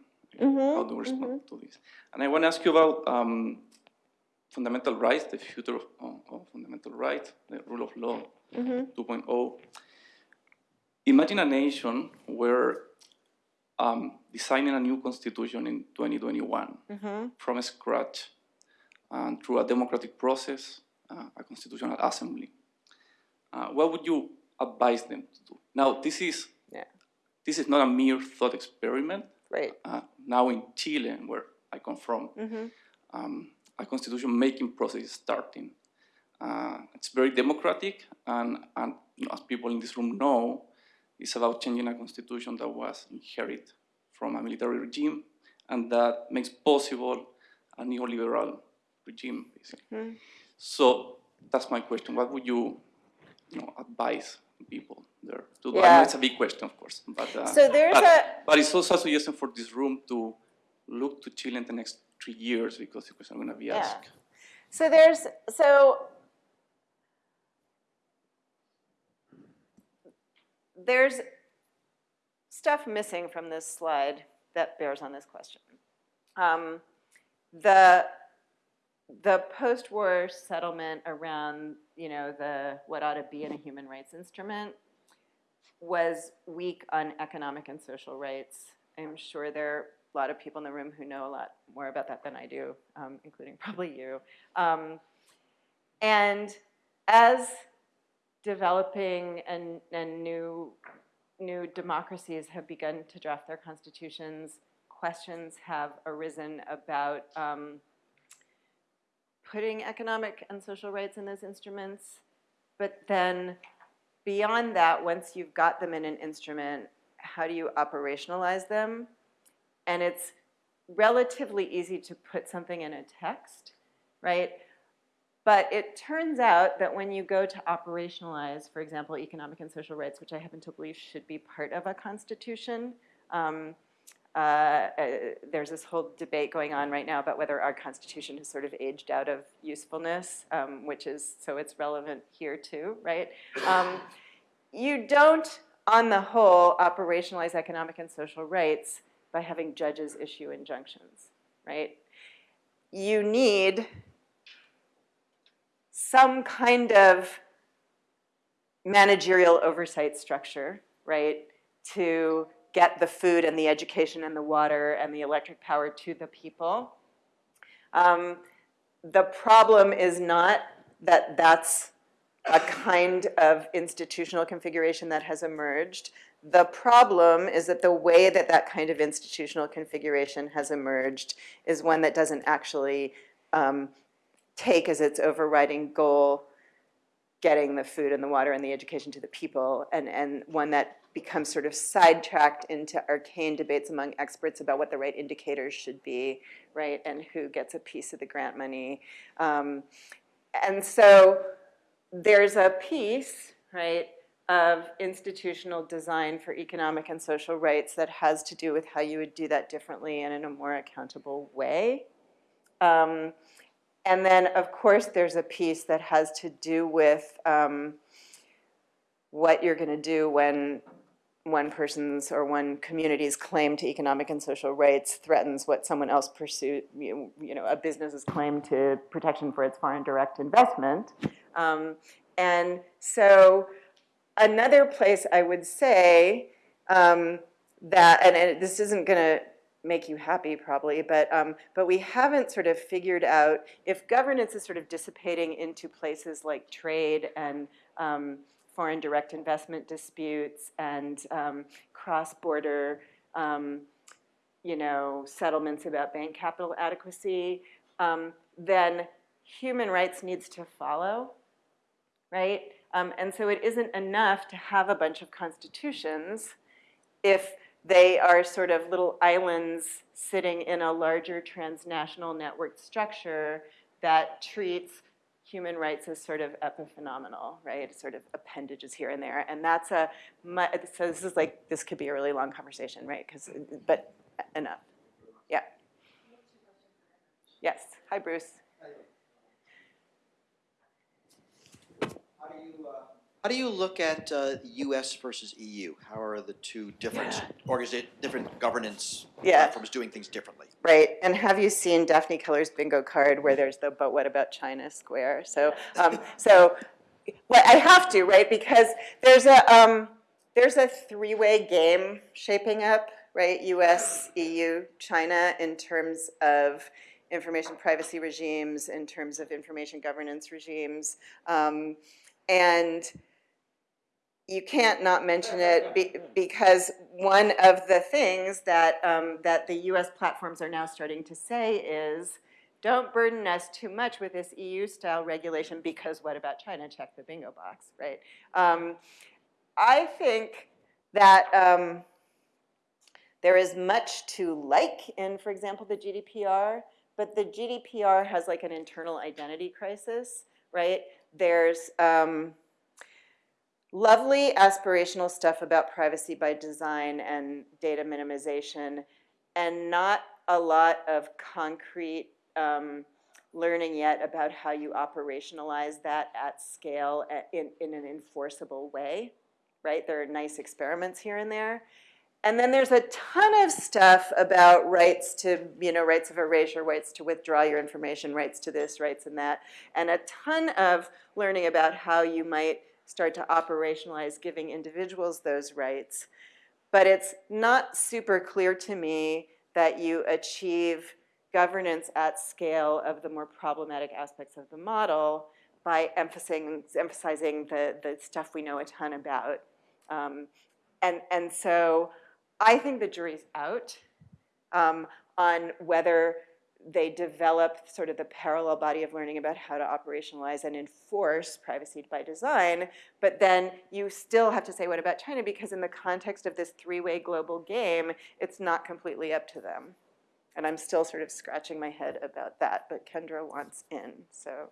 Speaker 5: How do we respond to this? And I want to ask you about um, fundamental rights, the future of, of, of fundamental rights, the rule of law 2.0. Imagine a nation where um, designing a new constitution in 2021 from scratch and through a democratic process, uh, a constitutional assembly. Uh, what would you advise them to do? Now, this is. This is not a mere thought experiment.
Speaker 2: Right.
Speaker 5: Uh, now in Chile, where I come from, um, a constitution making process is starting. Uh, it's very democratic, and, and you know, as people in this room know, it's about changing a constitution that was inherited from a military regime, and that makes possible a neoliberal regime, basically. So that's my question. What would you, you know, advise people there to do? I know
Speaker 2: Yeah.
Speaker 5: it's a big question, of course, but uh,
Speaker 2: So there's
Speaker 5: but,
Speaker 2: a-
Speaker 5: but it's also a suggestion for this room to look to Chile in the next three years because the question I'm going to be
Speaker 2: Yeah.
Speaker 5: asked.
Speaker 2: So there's, so there's stuff missing from this slide that bears on this question. Um, the, the post-war settlement around, you know, the, what ought to be in a human rights instrument was weak on economic and social rights. I'm sure there are a lot of people in the room who know a lot more about that than I do, um, including probably you. Um, and as developing and, and new, new democracies have begun to draft their constitutions, questions have arisen about um, putting economic and social rights in those instruments. But then beyond that, once you've got them in an instrument, how do you operationalize them? And it's relatively easy to put something in a text, right? But it turns out that when you go to operationalize, for example, economic and social rights, which I happen to believe should be part of a constitution, um, uh, uh, there's this whole debate going on right now about whether our constitution has sort of aged out of usefulness, um, which is, so it's relevant here too, right? Um, you don't, on the whole, operationalize economic and social rights by having judges issue injunctions, right? You need some kind of managerial oversight structure, right, to get the food and the education and the water and the electric power to the people. Um, the problem is not that that's a kind of institutional configuration that has emerged. The problem is that the way that that kind of institutional configuration has emerged is one that doesn't actually um, take as its overriding goal getting the food and the water and the education to the people, and, and one that becomes sort of sidetracked into arcane debates among experts about what the right indicators should be, right, and who gets a piece of the grant money. Um, and so there's a piece, right, of institutional design for economic and social rights that has to do with how you would do that differently and in a more accountable way. Um, and then, of course, there's a piece that has to do with um, what you're going to do when one person's or one community's claim to economic and social rights threatens what someone else pursued, you you know, a business's claim to protection for its foreign direct investment. Um, and so another place I would say um, that, and it, this isn't going to make you happy probably, but, um, but we haven't sort of figured out if governance is sort of dissipating into places like trade and um, foreign direct investment disputes and um, cross-border, um, you know, settlements about bank capital adequacy, um, then human rights needs to follow, right? Um, and so it isn't enough to have a bunch of constitutions if they are sort of little islands sitting in a larger transnational network structure that treats human rights as sort of epiphenomenal, right? Sort of appendages here and there. And that's a, so this is like, this could be a really long conversation, right? Because, but enough. Yeah. Yes. Hi, Bruce.
Speaker 6: How do you, uh, How do you look at uh, US versus EU? How are the two different organiza- different governance
Speaker 2: Yeah.
Speaker 6: platforms doing things differently?
Speaker 2: Right, and have you seen Daphne Keller's bingo card where there's the "But what about China?" square? So, um, so, well, I have to, right? Because there's a um, there's a three-way game shaping up, right? U.S., EU, China, in terms of information privacy regimes, in terms of information governance regimes, um, and you can't not mention it be, because one of the things that, um, that the US platforms are now starting to say is, don't burden us too much with this EU-style regulation because what about China? Check the bingo box, right? Um, I think that um, there is much to like in, for example, the GDPR, but the GDPR has like an internal identity crisis, right? There's, um, lovely aspirational stuff about privacy by design and data minimization, and not a lot of concrete um, learning yet about how you operationalize that at scale in, in an enforceable way, right? There are nice experiments here and there. And then there's a ton of stuff about rights to, you know, rights of erasure, rights to withdraw your information, rights to this, rights and that, and a ton of learning about how you might start to operationalize giving individuals those rights. But it's not super clear to me that you achieve governance at scale of the more problematic aspects of the model by emphasizing, emphasizing the, the stuff we know a ton about. Um, and, and so I think the jury's out um, on whether they develop sort of the parallel body of learning about how to operationalize and enforce privacy by design, but then you still have to say, what about China? Because in the context of this three-way global game, it's not completely up to them. And I'm still sort of scratching my head about that, but Kendra wants in, so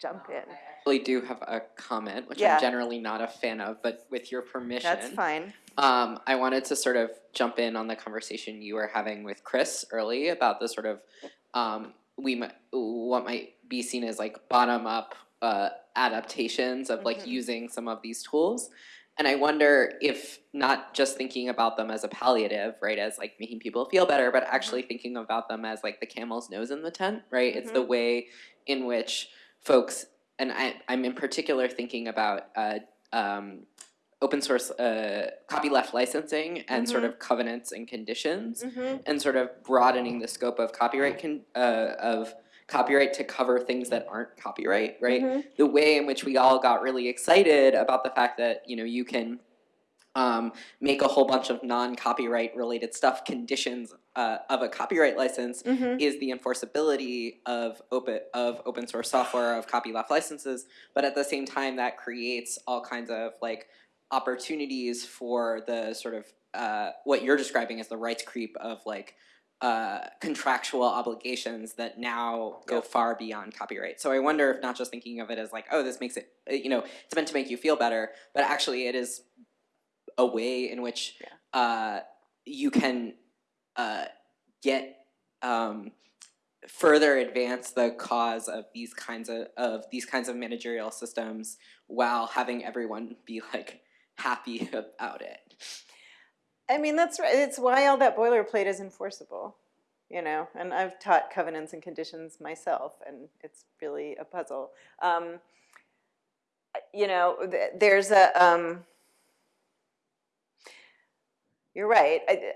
Speaker 2: jump in.
Speaker 7: actually do have a comment, which
Speaker 2: Yeah.
Speaker 7: I'm generally not a fan of, but with your permission.
Speaker 2: That's fine.
Speaker 7: Um, I wanted to sort of jump in on the conversation you were having with Chris early about the sort of um, we might, what might be seen as like bottom up uh, adaptations of like
Speaker 2: Mhm.
Speaker 7: using some of these tools. And I wonder if not just thinking about them as a palliative, right, as like making people feel better, but actually thinking about them as like the camel's nose in the tent, right? It's the way in which folks, and I, I'm in particular thinking about uh, um, open source uh, copyleft licensing and sort of covenants and conditions,
Speaker 2: Mhm.
Speaker 7: and sort of broadening the scope of copyright con- uh, of copyright to cover things that aren't copyright, right?
Speaker 2: Mhm.
Speaker 7: The way in which we all got really excited about the fact that you know you can um, make a whole bunch of non-copyright related stuff conditions uh, of a copyright license
Speaker 2: Mhm.
Speaker 7: is the enforceability of open of open source software of copyleft licenses but at the same time that creates all kinds of like opportunities for the sort of uh, what you're describing as the rights creep of like uh, contractual obligations that now go
Speaker 2: Yep.
Speaker 7: far beyond copyright. So I wonder if not just thinking of it as like, oh, this makes it, you know, it's meant to make you feel better, but actually it is a way in which
Speaker 2: Yeah.
Speaker 7: uh, you can uh, get um, further advance the cause of these kinds of, of these kinds of managerial systems while having everyone be like happy about it.
Speaker 2: I mean, that's right. It's why all that boilerplate is enforceable, you know. And I've taught covenants and conditions myself, and it's really a puzzle. Um, you know, th- there's a. Um, you're right. I,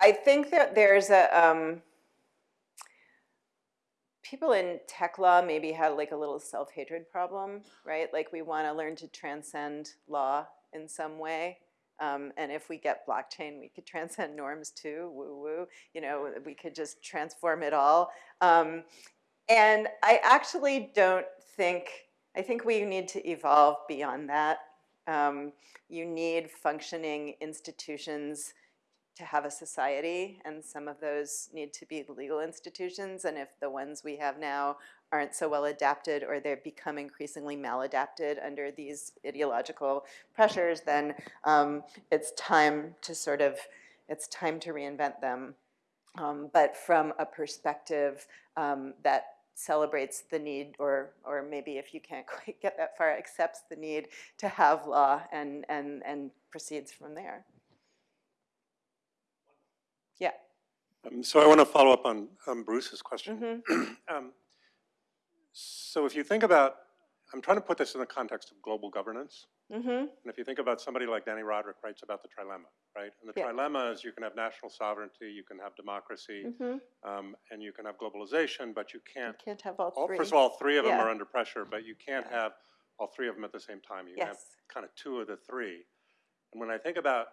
Speaker 2: I think that there's a. Um, people in tech law maybe had like a little self hatred problem, right? Like we want to learn to transcend law in some way. Um, and if we get blockchain, we could transcend norms too. Woo woo. You know, we could just transform it all. Um, and I actually don't think. I think we need to evolve beyond that. Um, you need functioning institutions to have a society, and some of those need to be legal institutions. And if the ones we have now aren't so well adapted or they become increasingly maladapted under these ideological pressures, then um, it's time to sort of, it's time to reinvent them. Um, but from a perspective um, that celebrates the need, or, or maybe if you can't quite get that far, accepts the need to have law and, and, and proceeds from there. Yeah.
Speaker 8: Um, So I want to follow up on um, Bruce's question.
Speaker 2: Mhm.
Speaker 8: Um, So if you think about, I'm trying to put this in the context of global governance.
Speaker 2: Mm-hmm.
Speaker 8: And if you think about somebody like Dani Rodrik writes about the trilemma, right? And the
Speaker 2: Yeah.
Speaker 8: trilemma is you can have national sovereignty, you can have democracy,
Speaker 2: Mm-hmm.
Speaker 8: um, and you can have globalization, but you
Speaker 2: You
Speaker 8: can't,
Speaker 2: can't have all
Speaker 8: all,
Speaker 2: three.
Speaker 8: first of all, three of them are under pressure, but you can't have all three of them at the same time. You can have kind of two of the three. And when I think about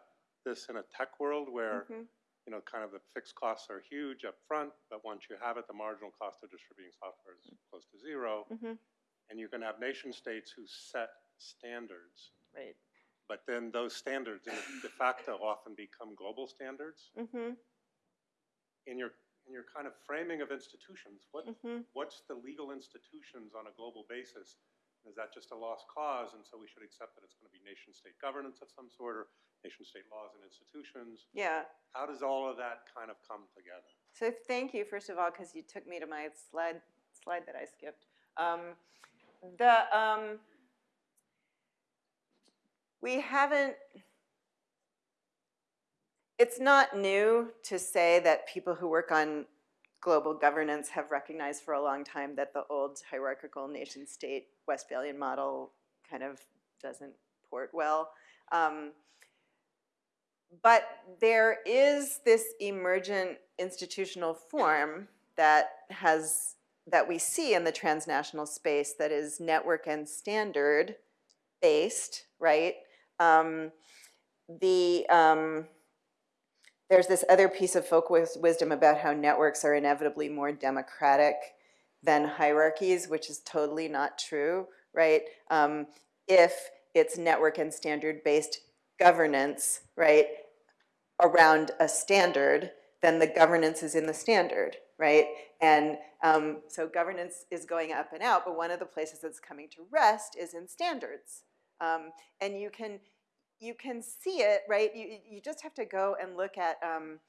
Speaker 8: this in a tech world where
Speaker 2: Mhm.
Speaker 8: you know, kind of the fixed costs are huge up front, but once you have it, the marginal cost of distributing software is close to zero.
Speaker 2: Mhm.
Speaker 8: And you can have nation states who set standards,
Speaker 2: Right.
Speaker 8: but then those standards in de facto often become global standards.
Speaker 2: Mm-hmm.
Speaker 8: In your, in your kind of framing of institutions, what,
Speaker 2: Mm-hmm.
Speaker 8: what's the legal institutions on a global basis? Is that just a lost cause, and so we should accept that it's going to be nation-state governance of some sort, or nation-state laws and institutions?
Speaker 2: Yeah.
Speaker 8: How does all of that kind of come together?
Speaker 2: So thank you, first of all, because you took me to my slide, slide that I skipped. Um, the, um, we haven't, it's not new to say that people who work on global governance have recognized for a long time that the old hierarchical nation state Westphalian model kind of doesn't port well. Um, but there is this emergent institutional form that has that we see in the transnational space that is network and standard based, right? Um, the um, there's this other piece of folk wisdom about how networks are inevitably more democratic than hierarchies, which is totally not true, right? Um, if it's network and standard based governance, right, around a standard, then the governance is in the standard, right? And um, so governance is going up and out, but one of the places that's coming to rest is in standards. Um, and you can you can see it, right? You, you just have to go and look at um,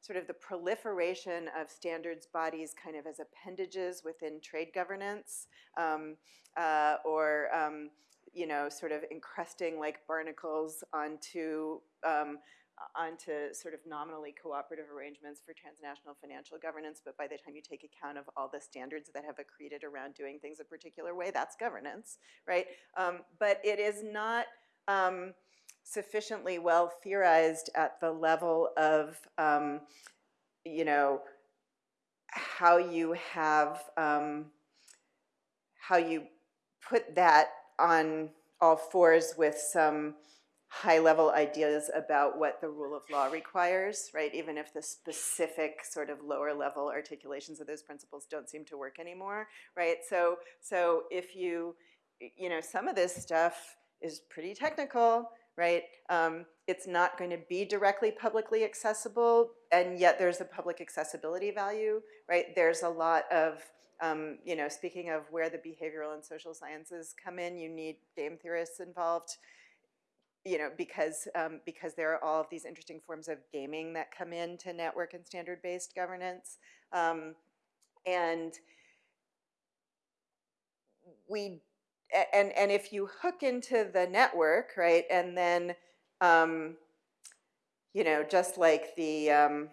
Speaker 2: sort of the proliferation of standards bodies kind of as appendages within trade governance um, uh, or, um, you know, sort of encrusting like barnacles onto, um, onto sort of nominally cooperative arrangements for transnational financial governance. But by the time you take account of all the standards that have accreted around doing things a particular way, that's governance, right? Um, but it is not, um, sufficiently well theorized at the level of, um, you know, how you have, um, how you put that on all fours with some high-level ideas about what the rule of law requires, right? Even if the specific sort of lower-level articulations of those principles don't seem to work anymore, right? So, so if you, you know, some of this stuff is pretty technical, right? Um, it's not going to be directly publicly accessible, and yet there's a public accessibility value, right? There's a lot of, um, you know, speaking of where the behavioral and social sciences come in, you need game theorists involved, you know, because, um, because there are all of these interesting forms of gaming that come into network and standard-based governance. Um, and we and and if you hook into the network, right, and then um, you know, just like the um,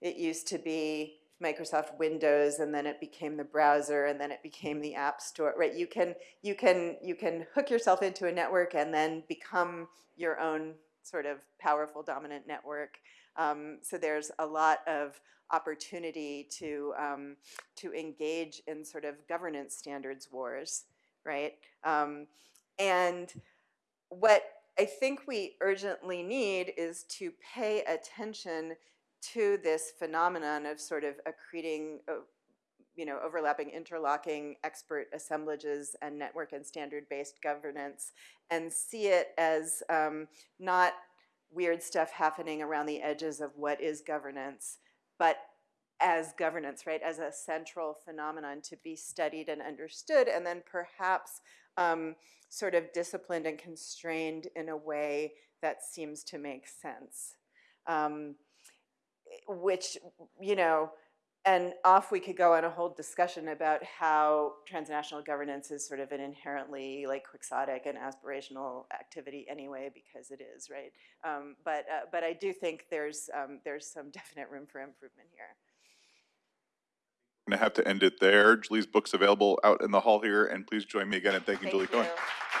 Speaker 2: it used to be Microsoft Windows, and then it became the browser, and then it became the App Store, right? You can you can you can hook yourself into a network and then become your own sort of powerful dominant network. Um, so there's a lot of opportunity to um, to engage in sort of governance standards wars right? Um, and what I think we urgently need is to pay attention to this phenomenon of sort of accreting, uh, you know, overlapping, interlocking expert assemblages and network and standard-based governance, and see it as um, not weird stuff happening around the edges of what is governance, but as governance, right, as a central phenomenon to be studied and understood, and then perhaps um, sort of disciplined and constrained in a way that seems to make sense. Um, which, you know, and off we could go on a whole discussion about how transnational governance is sort of an inherently like quixotic and aspirational activity anyway, because it is, right? Um, but, uh, but I do think there's, um, there's some definite room for improvement here.
Speaker 1: I'm Going to have to end it there. Julie's book's available out in the hall here, and please join me again in thanking
Speaker 2: Thank
Speaker 1: Julie Cohen.
Speaker 2: you.